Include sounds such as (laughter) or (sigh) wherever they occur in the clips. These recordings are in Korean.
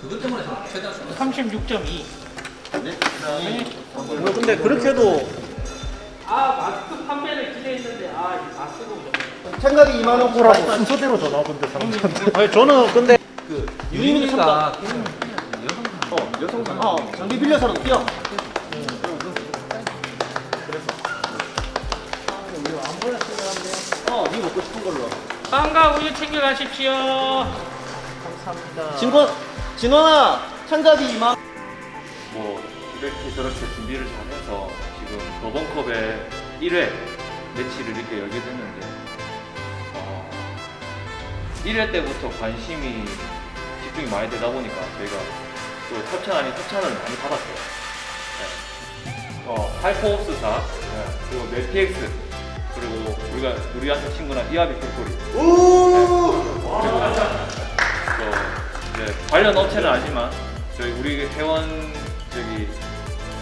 그것 때문에 최대한 36.2. 네. 그다음에 뭐 근데 그렇게 해도 아 마스크 판매를 기대했는데 아 이거 다 쓰고. 생각이 2만 원 뭐라고 순서대로 전화 근데 사람들한테 (laughs) 아니 저는 근데 그 유인이가 유인이가 어 여성 어 장비 빌려서는 뛰어. 어, 네 먹고 싶은 걸로. 빵과 우유 챙겨가십시오. 감사합니다. 진권, 진원아, 참가비 2만. 뭐 이렇게 저렇게 준비를 잘해서 지금 도번컵의 1회 매치를 이렇게 열게 됐는데 어, 1회 때부터 관심이 집중이 많이 되다 보니까 저희가 또 협찬 아닌 협찬을 많이 받았어요. 네. 어, 하이퍼옵스사 네. 그리고 멜티엑스 그리고 우리가 우리한테 친구나 이하비 팩토리 그리고 또 이제 관련 업체는 아니지만 저희 우리 회원 저기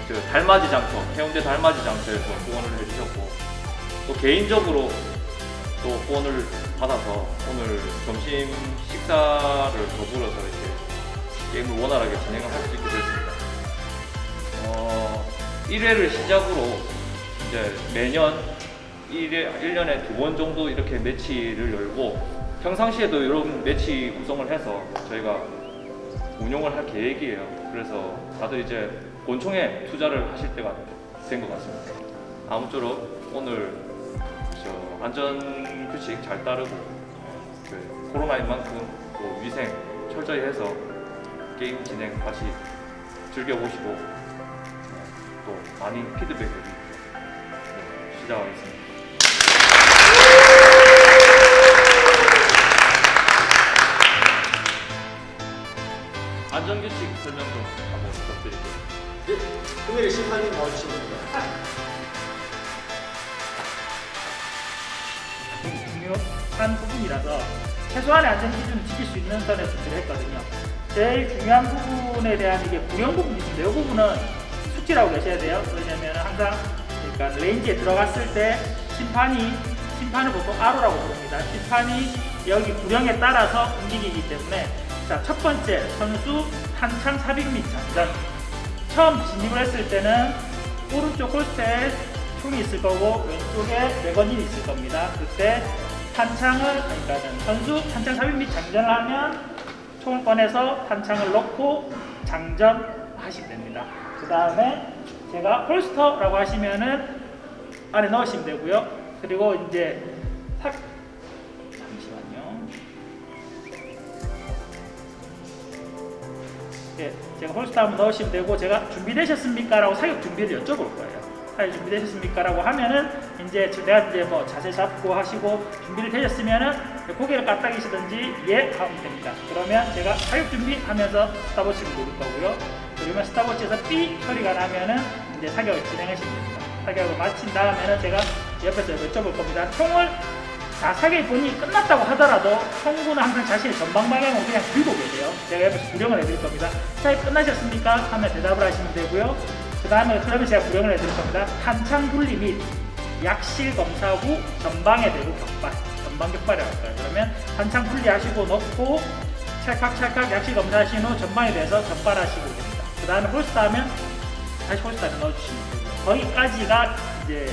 그 달맞이 장터 해운대 달맞이 장터에서 후원을 해주셨고 또 개인적으로 또 후원을 받아서 오늘 점심 식사를 더불어서 이렇게 게임을 원활하게 진행을 할 수 있게 됐습니다. 어, 1회를 시작으로 이제 매년 1회, 1년에 두 번 정도 이렇게 매치를 열고 평상시에도 이런 매치 구성을 해서 저희가 운용을 할 계획이에요. 그래서 다들 이제 본총에 투자를 하실 때가 된 것 같습니다. 아무쪼록 오늘 저 안전 규칙 잘 따르고 그 코로나인 만큼 또 위생 철저히 해서 게임 진행 다시 즐겨보시고 또 많이 피드백 해주십시오. 네, 시작하겠습니다. 안전규칙 설명 좀 한번 부탁드릴게요. 네, 금일에 심판님 나와주시면 됩니다. 중요한 부분이라서 최소한의 안전 기준을 지킬 수 있는 선에서 준비를 했거든요. 제일 중요한 부분에 대한 이게 구령 부분이 있는데 이 부분은 수치라고 계셔야 돼요. 왜냐면 항상 그러니까 range에 들어갔을 때 심판이 심판을 보통 RO라고 부릅니다. 심판이 여기 구령에 따라서 움직이기 때문에 자, 첫 번째 선수 탄창 삽입 및 장전 처음 진입을 했을 때는 오른쪽 홀스에 총이 있을 거고 왼쪽에 레건이 있을 겁니다. 그때 탄창을 그러니까 선수 탄창 400m 장전을 하면 총을 꺼내서 탄창을 넣고 장전하시면 됩니다. 그 다음에 제가 홀스터라고 하시면은 안에 넣으시면 되고요. 그리고 이제 제가 홀스터 한번 넣으시면 되고 제가 준비되셨습니까? 라고 사격 준비를 여쭤볼 거예요. 사격 준비되셨습니까? 라고 하면은 이제 내가 이제 뭐 자세 잡고 하시고 준비를 되셨으면은 고개를 까딱이시든지 예 하면 됩니다. 그러면 제가 사격 준비하면서 스탑워치를 누를 거고요. 그러면 스탑워치에서 삐 소리가 나면은 이제 사격을 진행하시면 됩니다. 사격을 마친 다음에는 제가 옆에서 여쭤볼 겁니다. 총을 자, 사격이 본인이 끝났다고 하더라도 총구는 항상 자신의 전방 방향으로 그냥 들고 계세요. 제가 옆에서 구령을 해드릴 겁니다. 사격 끝나셨습니까? 하면 대답을 하시면 되고요. 그 다음에 그러면 제가 구령을 해드릴 겁니다. 탄창 분리 및 약실 검사 후 전방에 대고 격발, 전방 격발이라고 할까요? 그러면 탄창 분리하시고 넣고 찰칵찰칵 약실 검사하신 후 전방에 대해서 격발하시고 됩니다. 그 다음에 holster하면 다시 holster를 넣어주시면 되고요. 거기까지가 이제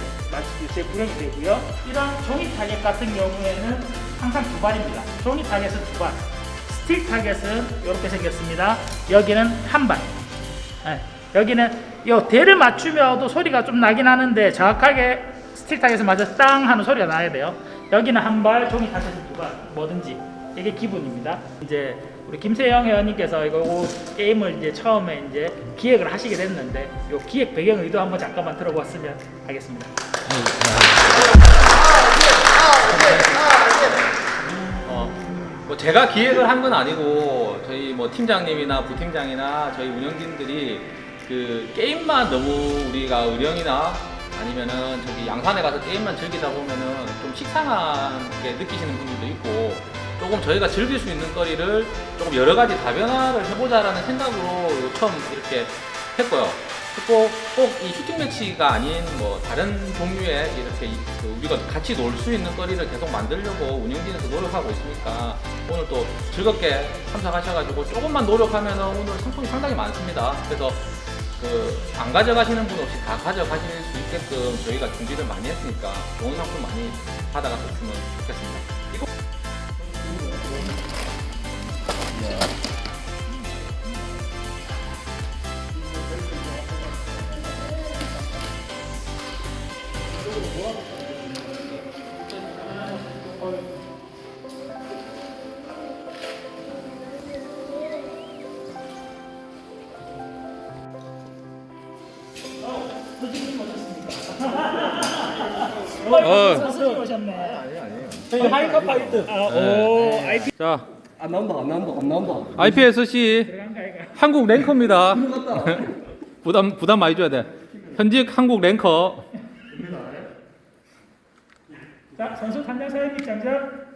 제 구령이 되고요. 이런 종이 타겟 같은 경우에는 항상 두 발입니다. 종이 타겟은 두 발. 스틸 타겟은 이렇게 생겼습니다. 여기는 한 발. 네. 여기는 요 대를 맞춰도 소리가 좀 나긴 하는데 정확하게 스틸 타겟을 맞아 땅 하는 소리가 나야 돼요. 여기는 한 발, 종이 타겟은 두 발. 뭐든지 이게 기본입니다. 이제 우리 김세영 회원님께서 이거 게임을 이제 처음에 이제 기획을 하시게 됐는데 요 기획 배경 의도 한번 잠깐만 들어봤으면 하겠습니다. 어, 뭐 제가 기획을 한 건 아니고 저희 뭐 팀장님이나 부팀장이나 저희 운영진들이 그 게임만 너무 우리가 의령이나 아니면은 저기 양산에 가서 게임만 즐기다 보면은 좀 식상하게 느끼시는 분들도 있고 조금 저희가 즐길 수 있는 거리를 조금 여러 가지 다변화를 해보자라는 생각으로 처음 이렇게 했고요. 꼭이 슈팅 매치가 아닌 뭐 다른 종류의 이렇게 이- 그 우리가 같이 놀 수 있는 거리를 계속 만들려고 운영진에서 노력하고 있으니까 오늘 또 즐겁게 참석하셔가지고 조금만 노력하면 오늘 상품이 상당히 많습니다. 그래서 그 안 가져가시는 분 없이 다 가져가실 수 있게끔 저희가 준비를 많이 했으니까 좋은 상품 많이 받아갔으면 좋겠습니다. 이거 선생님 오셨습니까? 어. 선생님 오셨네. 저희 하이커 파이트. 아, 오, IP 자 안 나온다 안 나온다 안 나온다 IPSC 이거. 한국 랭커입니다. (laughs) 부담 부담 많이 줘야 돼. 현직 한국 랭커. 자, 선수 단장 사연님 장전.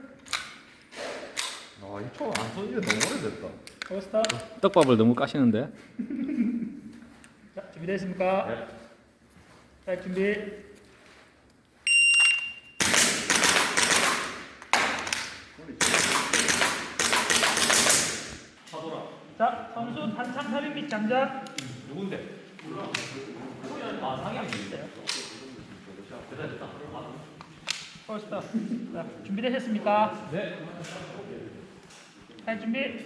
아, 이초안 써진 게 너무 오래됐다. 포스터. 떡밥을 너무 까시는데. 자, 준비됐습니까? 자, 준비. 자, 선수 단창 삽입 및 장전. 포스터. 자, 준비되셨습니까? 네. 자, 준비.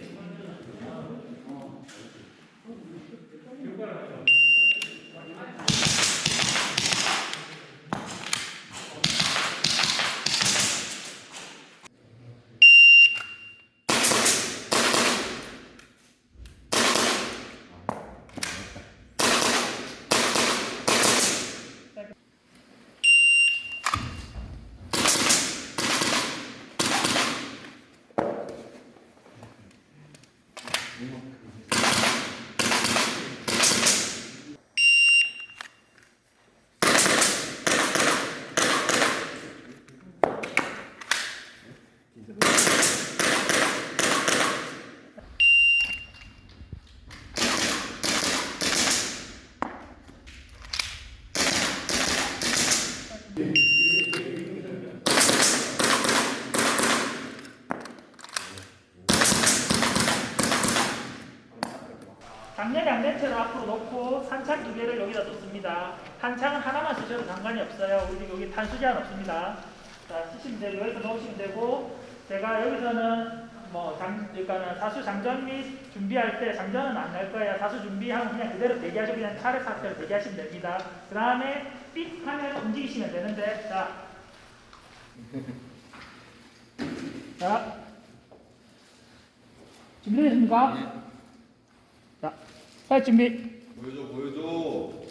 당연히 안된채로 앞으로 놓고 산창 두 개를 여기다 놓습니다. 탄창은 하나만 쓰셔도 상관이 없어요. 우리 여기 탄수 제한 없습니다. 자, 쓰시면 되고 여기서 놓으시면 되고 제가 여기서는 뭐 장, 그러니까는 사수 장전 및 준비할 때 장전은 안 할 거예요. 사수 준비하면 그냥 그대로 대기하시고 그냥 차례 상태로 대기하시면 됩니다. 그 다음에 삑 하면 움직이시면 되는데 자, (laughs) 자, 준비되셨습니까? 자, 할 준비. 보여줘, 보여줘.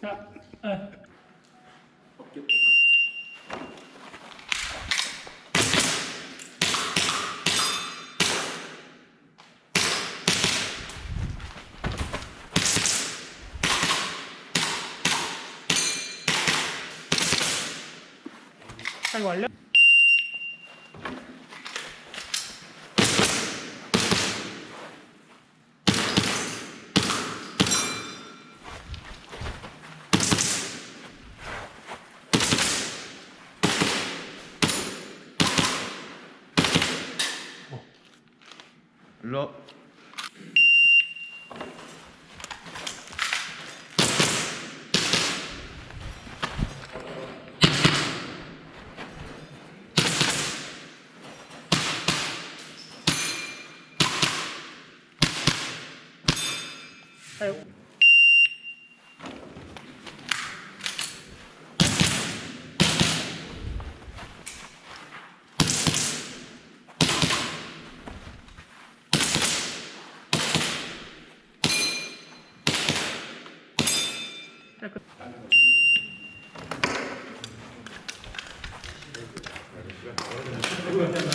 자, 어. 자, 이거 완료. 일로.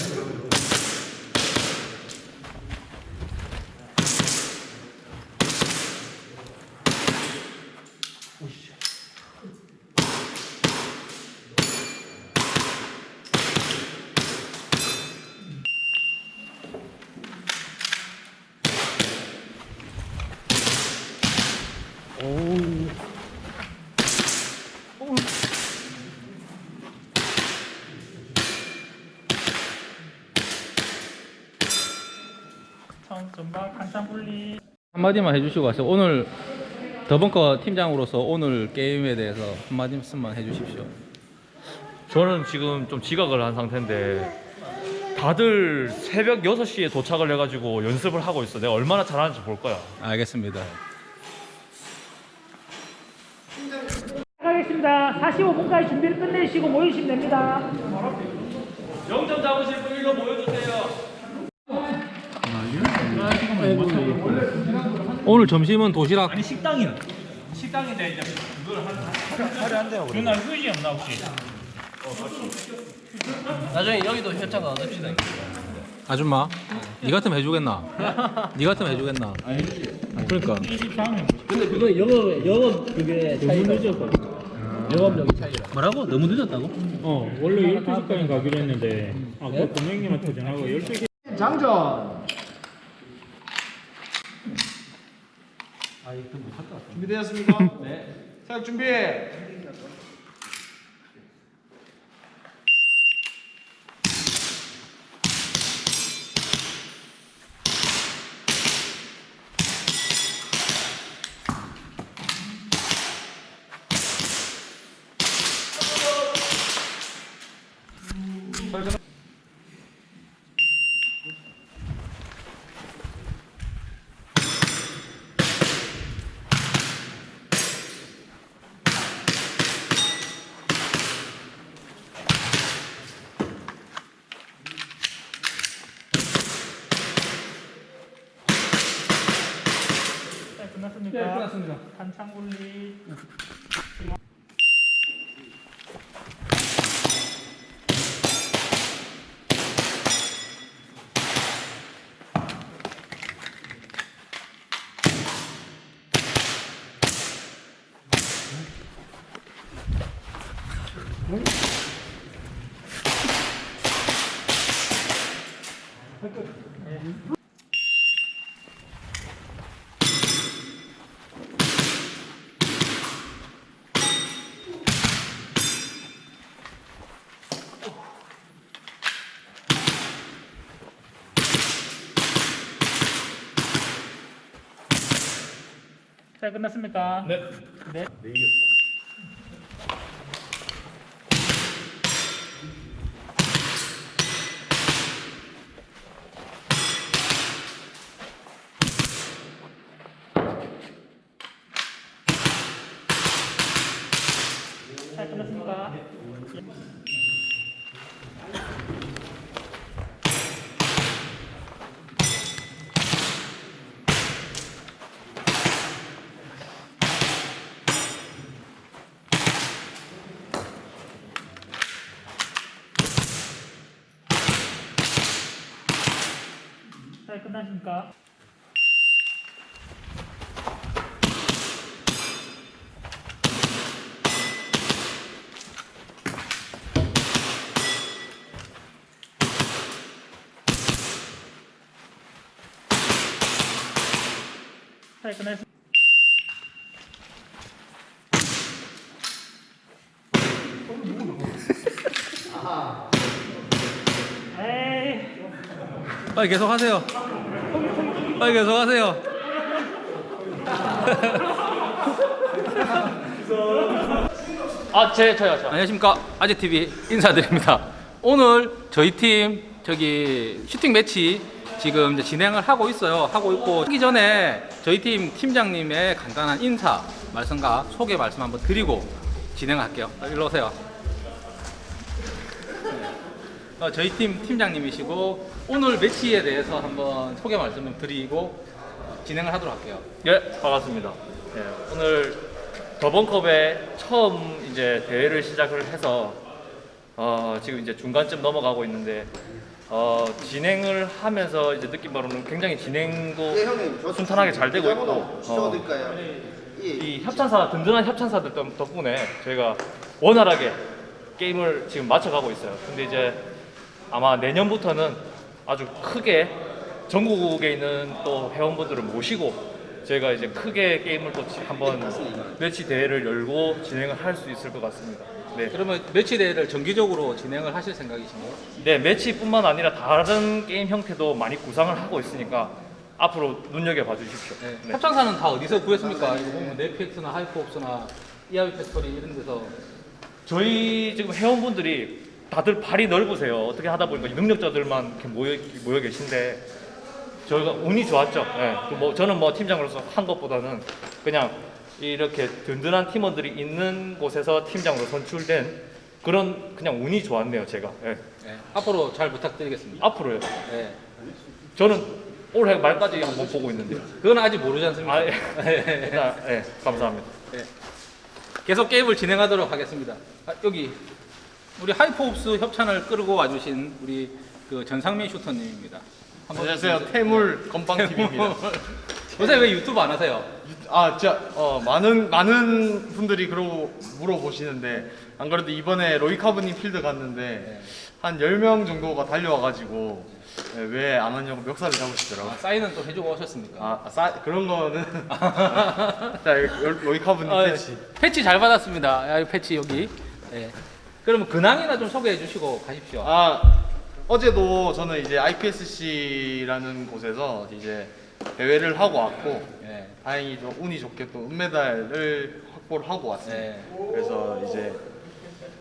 전 분리. 한마디만 해주시고 가세요. 오늘 더벙커 팀장으로서 오늘 게임에 대해서 한마디만 해주십시오. 저는 지금 좀 지각을 한 상태인데 다들 새벽 6시에 도착을 해가지고 연습을 하고 있어. 내가 얼마나 잘하는지 볼 거야. 알겠습니다. 하겠습니다. 45분까지 준비를 끝내시고 모이시면 됩니다. 0점 잡으실 분 일로 모여주세요. 오늘 점심은 도시락 아니 식당이는 식당인데 이제 그걸 한 하루 한 대요. 누나 휴지 없나 혹시? 나중에 여기도 현장 나눠줍시다. 아줌마, 니 같으면 해주겠나? 니 같으면 해주겠나? 그러니까 23년. 근데 그거 영업 영업 그게 차이가 늦었어. 영업력이 차이라. 뭐라고? 너무 늦었다고? 어 원래 12시까지 가기로 했는데 아까 네? 고객님한테 전화가 12시 장전. 준비되었습니까? 네. 사격 준비. 네, 끝났습니까? 네, 끝났습니다. 한창 분리. 자 끝났습니까? 네. 네. 자 끝났습니까? 끝났습니다. 에이 빨리 계속 하세요. 빨리 계속 하세요. 아, 제 저요 저. 안녕하십니까 아재 TV 인사드립니다. 오늘 저희 팀 저기 슈팅 매치 지금 이제 진행을 하고 있어요. 하고 있고 하기 전에 저희 팀 팀장님의 간단한 인사 말씀과 소개 말씀 한번 드리고 진행할게요. 일로 오세요. 어, 저희 팀 팀장님이시고 오늘 매치에 대해서 한번 소개 말씀 좀 드리고 진행을 하도록 할게요. 예, 반갑습니다. 예, 오늘 더번컵에 처음 이제 대회를 시작을 해서 어, 지금 이제 중간쯤 넘어가고 있는데 어, 진행을 하면서 이제 느낀 바로는 굉장히 진행도 순탄하게 잘 되고 있고 어, 이 협찬사 든든한 협찬사들 덕- 덕분에 저희가 원활하게 게임을 지금 맞춰가고 있어요. 근데 이제 아마 내년부터는 아주 크게 전국에 있는 또 회원분들을 모시고 저희가 이제 크게 게임을 또 한번 매치 대회를 열고 진행을 할 수 있을 것 같습니다. 네. 그러면 매치 대회를 정기적으로 진행을 하실 생각이신가요? 네, 매치뿐만 아니라 다른 게임 형태도 많이 구상을 하고 있으니까 앞으로 눈여겨봐 주십시오. 네. 네. 협찬사는 다 어디서 구했습니까? 이거 보면 넷픽스나 하이프옵스나 EIB 패스토리 이런 데서 저희 지금 회원분들이 다들 발이 넓으세요. 어떻게 하다 보니까 이 능력자들만 이렇게 모여, 모여 계신데 저희가 운이 좋았죠. 예. 그뭐 저는 뭐 팀장으로서 한 것보다는 그냥 이렇게 든든한 팀원들이 있는 곳에서 팀장으로 선출된 그런 그냥 운이 좋았네요. 제가 예. 네. 앞으로 잘 부탁드리겠습니다. 앞으로요. 네. 저는 올해 말까지 한번 보고 있는데요. 그건 아직 모르지 않습니까? 아, 예. 일단, 예, 감사합니다. 계속 게임을 진행하도록 하겠습니다. 아, 여기 우리 하이퍼옵스 협찬을 끌고 와주신 우리 그 전상민 슈터님입니다. 안녕하세요. 태물 건빵 TV입니다. (laughs) 요새 왜 유튜브 안 하세요? 아, 진짜 어, 많은 많은 분들이 그러고 물어보시는데 안 그래도 이번에 로이카브님 필드 갔는데 한 10명 정도가 달려와 가지고 왜안 왔냐고 멱살을 잡으시더라고요. 아, 사인은 또 해주고 오셨습니까? 아, 싸, 그런 거는 (laughs) 자, 로이카브님 아, 패치. 패치 잘 받았습니다. 야, 이 패치 여기. 네. 그러면 근황이나 좀 소개해 주시고 가십시오. 아 어제도 저는 이제 IPSC라는 곳에서 이제 대회를 하고 왔고 네. 다행히 좀 운이 좋게 또 은메달을 확보를 하고 왔습니다. 네. 그래서 이제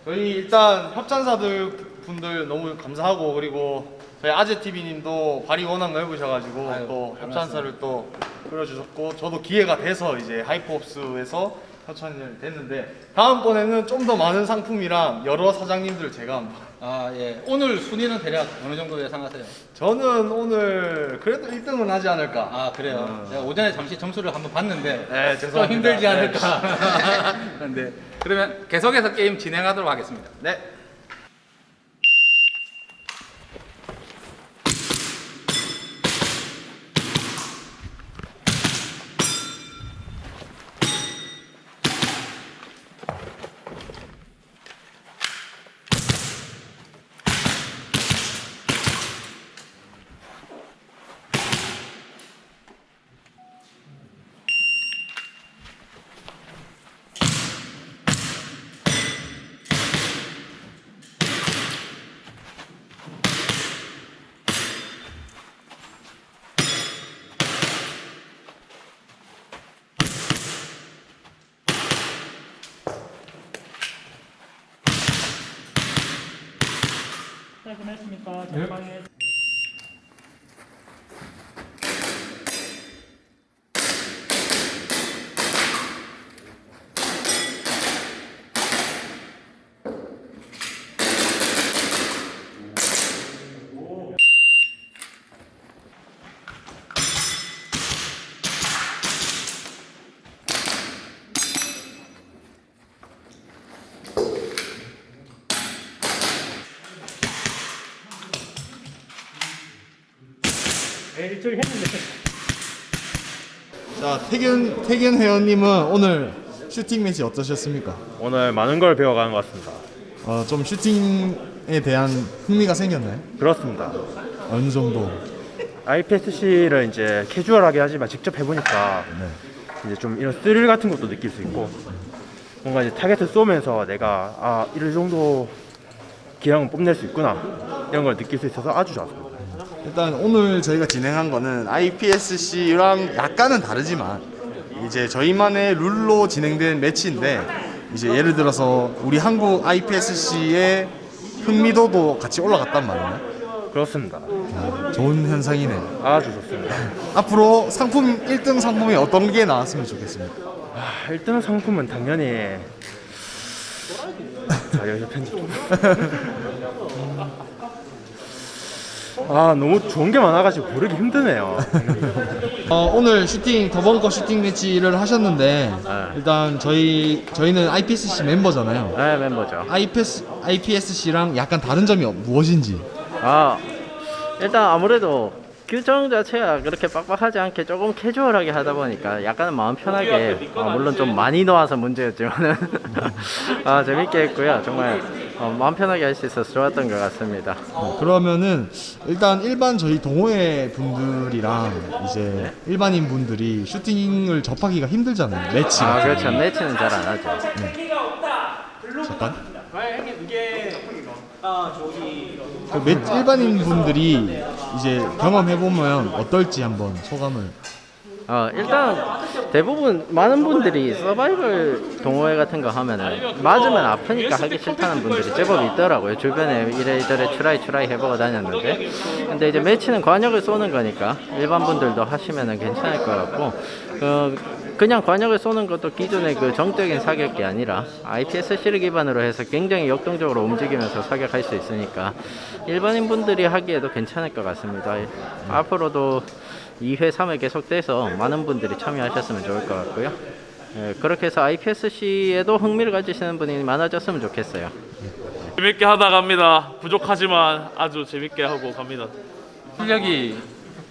저희 일단 협찬사들 분들 너무 감사하고 그리고 저희 아재 TV님도 발이 워낙 넓으셔가지고 아유, 또별 협찬사를 또 끌어주셨고 저도 기회가 돼서 이제 하이퍼업스에서 협찬이 됐는데 다음번에는 좀 더 많은 상품이랑 여러 사장님들 제가 한번 아, 예. 오늘 순위는 대략 어느 정도 예상하세요? 저는 오늘 그래도 1등은 하지 않을까. 아, 그래요. 음. 제가 오전에 잠시 점수를 한번 봤는데 네, 좀 죄송합니다. 힘들지 네. 않을까. (laughs) 그런데 그러면 계속해서 게임 진행하도록 하겠습니다. 네. 깔끔했습니까? 전방에 일주일 했는데 자 태균 태균 회원님은 오늘 슈팅 매치 어떠셨습니까? 오늘 많은 걸 배워가는 것 같습니다. 어, 좀 슈팅에 대한 흥미가 생겼나요? 그렇습니다. 어느 정도? IPSC를 이제 캐주얼하게 하지만 직접 해보니까 이제 좀 이런 스릴 같은 것도 느낄 수 있고 뭔가 이제 타겟을 쏘면서 내가 아 이럴 정도 기량은 뽐낼 수 있구나 이런 걸 느낄 수 있어서 아주 좋았습니다. 일단 오늘 저희가 진행한 거는 IPSC랑 약간은 다르지만 이제 저희만의 룰로 진행된 매치인데 이제 예를 들어서 우리 한국 IPSC의 흥미도도 같이 올라갔단 말이에요. 그렇습니다. 좋은 현상이네. 아주 좋습니다. (laughs) 앞으로 상품 1등 상품이 어떤 게 나왔으면 좋겠습니까? 아, 1등 상품은 당연히 자 여기서 편집 좀. (laughs) 아 너무 좋은 게 많아가지고 고르기 힘드네요. 어, 오늘 슈팅 더벙커 슈팅 매치를 하셨는데 일단 저희 저희는 IPSC 멤버잖아요. 네 멤버죠. IPS, IPSC랑 약간 다른 점이 무엇인지. 아 일단 아무래도 규정 자체가 그렇게 빡빡하지 않게 조금 캐주얼하게 하다 보니까 약간은 마음 편하게 아, 물론 좀 많이 넣어서 문제였지만은 (laughs) 아 재밌게 했고요. 정말 어, 마음 편하게 할 수 있어서 좋았던 것 같습니다. 어, 그러면은 일단 일반 저희 동호회 분들이랑 이제 일반인 분들이 슈팅을 접하기가 힘들잖아요. 매치. 아 그렇죠. 매치는 잘 안 하죠. 잠깐. 그 매, 일반인 분들이 이제 경험해 보면 어떨지 한번 소감을. 어, 일단 대부분 많은 분들이 서바이벌 동호회 같은 거 하면은 맞으면 아프니까 하기 싫다는 분들이 제법 있더라고요. 주변에 이래저래 추라이 추라이 해보고 다녔는데 근데 이제 매치는 관역을 쏘는 거니까 일반 분들도 하시면은 괜찮을 것 같고 그 그냥 관역을 쏘는 것도 기존의 그 정적인 사격이 아니라 IPSC를 기반으로 해서 굉장히 역동적으로 움직이면서 사격할 수 있으니까 일반인 분들이 하기에도 괜찮을 것 같습니다. 앞으로도 2회, 3회 계속돼서 많은 분들이 참여하셨으면 좋을 것 같고요. 예, 그렇게 해서 IPSC에도 흥미를 가지시는 분이 많아졌으면 좋겠어요. 재밌게 하다 갑니다. 부족하지만 아주 재밌게 하고 갑니다. 실력이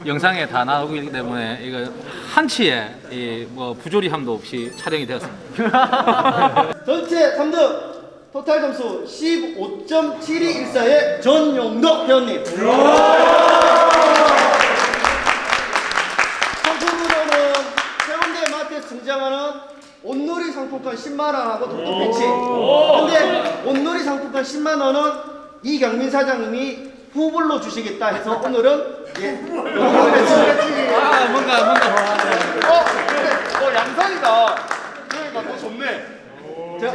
영상에 다 나오고 있기 때문에 이거 한치의 이 뭐 부조리함도 없이 촬영이 되었습니다. (laughs) 전체 3등 토탈 점수 15.7214의 전용덕 회원님 등장하는 온누리 상품권 10만원하고 독도 패치. 근데 온누리 상품권 10만원은 이경민 사장님이 후불로 주시겠다 해서 오늘은 예. 아 뭔가 뭔가. 어, 근데 어 양산이다. 그러니까 더 좋네. 자,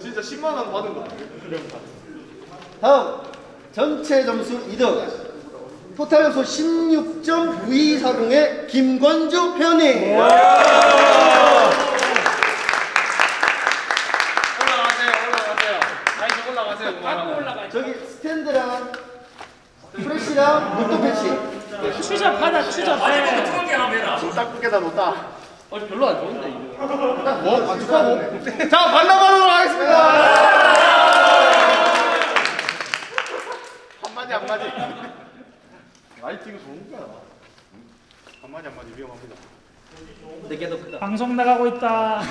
진짜 10만 원 받은 거. 다음. 전체 점수 2등 토탈 점수 16.9240의 김건주 회원님 올라가세요 올라가세요 다시 올라가세요 그만하고 저기 스탠드랑 프레시랑 녹도 패치 추접하다 추접해. 딱두개다 놓다. 어, 별로 안 좋은데 이거 뭐? 안 축하고. (laughs) 자, 반납하도록 하겠습니다. 한마디 한마디. 라이팅 좋은 거야. 한마디 한마디 위험합니다. 방송 나가고 있다.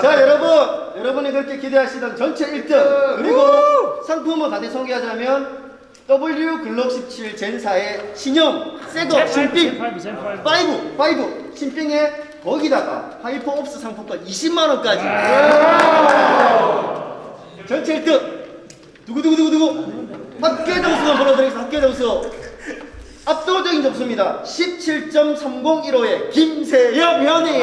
자 여러분 여러분이 그렇게 기대하시던 전체 1등 그리고 상품을 다시 소개하자면 WE 글록 17 Gen4의 신형 새거 신빙 Gen5, Gen5. 5, 5 신빙에 거기다가 하이퍼 옵스 상품권 20만 원까지. 전체 1등 두구두구두구두구 합계 점수만 불러드리겠습니다. 합계 점수 압도적인 점수입니다. 17.3015의 김세엽 회원님.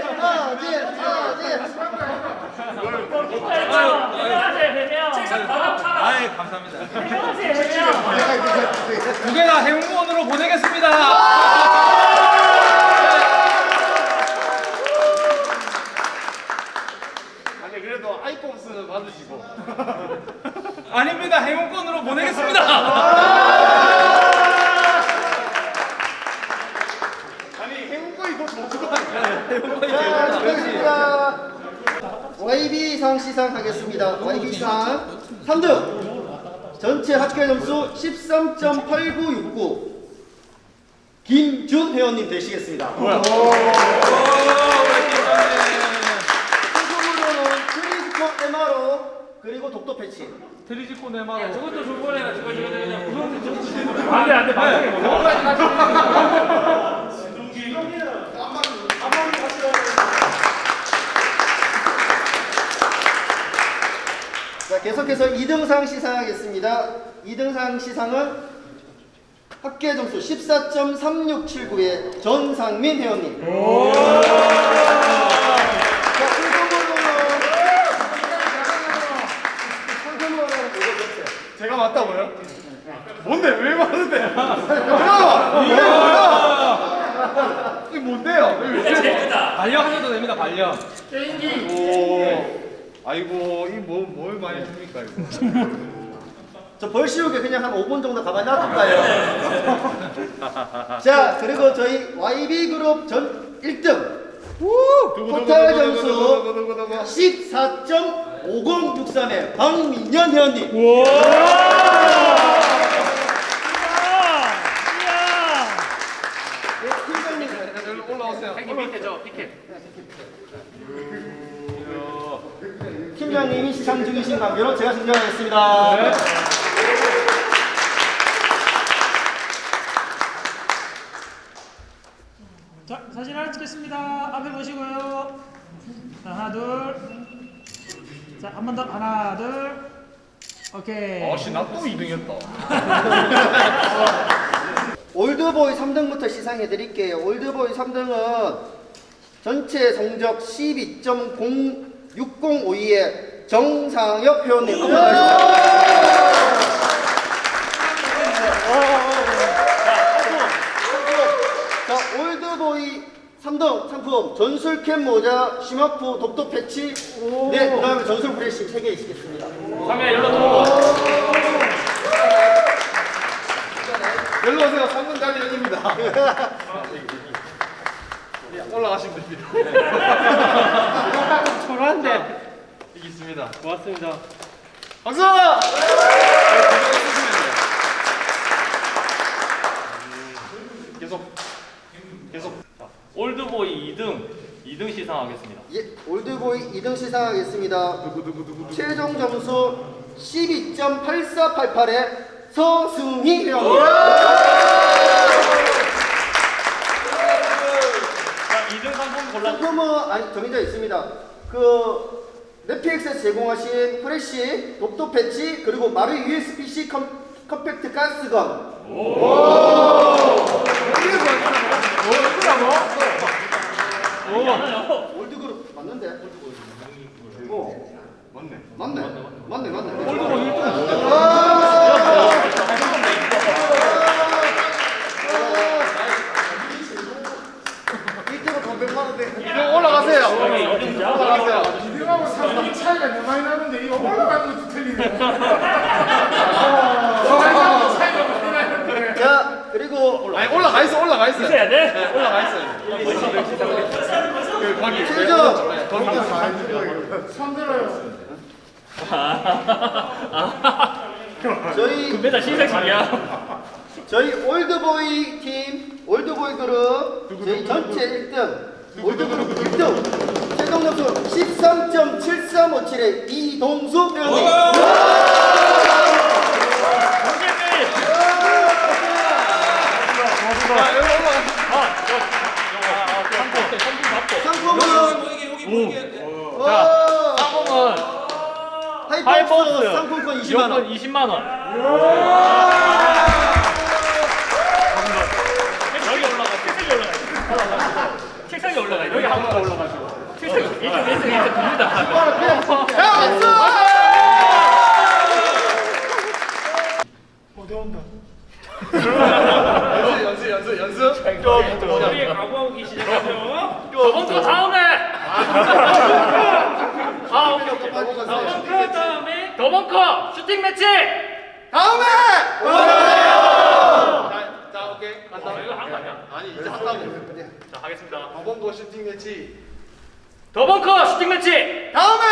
아재, 아재, 아재. 아이 감사합니다 두 개가 행운으로 보내겠습니다 아니 그래도 아이콘스 받으시고. 아닙니다 행운권으로 보내겠습니다 아니 행운권이 더 좋은 거 아니야? 자, 축하드립니다. YB상 시상하겠습니다. YB상 3등 전체 합계 점수 13.8969 김준 회원님 되시겠습니다. 상품으로는 트리지콘 MRO 그리고 독도 패치. 트리지콘 MRO 저것도 줄 거래나 저거 저거 저거 안돼 안돼. 방송에 뭐. 자, 계속해서 2등상 시상하겠습니다. 2등상 시상은 합계 점수 14.3679의 전상민 회원님. 제가 맞다고요? 뭔데 왜 맞는데? 잠깐만 이게 뭐야? 이게 뭔데요? 발령 하셔도 됩니다. 발령. 오. 아이고 이뭐뭘 많이 줍니까 이거. 저 벌시우게 그냥 한 5분 정도 가만히 놔둘까요? (laughs) 자, 그리고 저희 YB그룹 전 1등 토탈 점수 14.5063의 박민현 회원님 네, 팀장님 올라오세요. 팀장님이 시상 중이신 관계로 제가 승정하겠습니다. 자, 사진 하나 찍겠습니다. 앞에 보시고요. 자, 하나, 둘. 자, 한 번 더. 하나, 둘. 오케이. 아씨 나 또 2등이었다. (laughs) 올드보이 3등부터 시상해 드릴게요. 올드보이 3등은 전체 성적 12.0602의 정상혁 회원님. 자, 올드보이 3등 상품 전술캡 모자, 쉬마그, 독도 패치, 네, 그 다음에 전술 브레싱 3개 있겠습니다. 3회 연락 들어오고. 일로 오세요. 3분 단위 연입니다. (laughs) 올라가시면 됩니다. 초라한데. 이겼습니다. 고맙습니다. 박수! 계속 계속 올드보이 2등 2등 시상하겠습니다. 예, 올드보이 2등 시상하겠습니다. 최종 점수 12.8488의 서승희. 자 2등 상품 상품은 아니 정해져 있습니다. 그 넷플릭스에서 제공하신 프레쉬, 독도 패치 그리고 마루 USB-C 컴, 컴팩트 가스건. 올드그룹 맞는데? 어. 맞네. 맞네. 맞네. 맞네. 이때가 더 100만 원대. 이등 올라가세요. 올라가세요. 이등하고 3등 차이가 너무 많이 나는데 이거 올라가는 것도 틀리네. 차이가 많이 나는데. 자, 그리고 아니 올라가 있어. 올라가 있어. 있어야 돼? 네, 올라가 있어요. 그 거기 최종 손 들어요. 저희 금메달 신상식이야. 저희 올드보이 팀 올드보이 그룹 저희 전체 1등 올드그룹 1등 최종 점수 13.7357의 이동수 회원님 상품은 하이박스 상품권 20만 원 20만 원. 여기 올라가 책상에 올라가. 책상에 올라가. 여기 한 번 올라가시고. 책상 1등 1등 1등 됩니다. 연습 연습 연습. 우리 각오하고 시작하죠. 저번 거 다음에. 아 오케이 오케이. 거 다음에. 거 슈팅 매치. 다음에 자, 자 오케이. 간다. 이거 한 거 아니야? 아니 이제 한다고. 자 하겠습니다. 거 슈팅 매치. 더벙커 슈팅 매치 다음에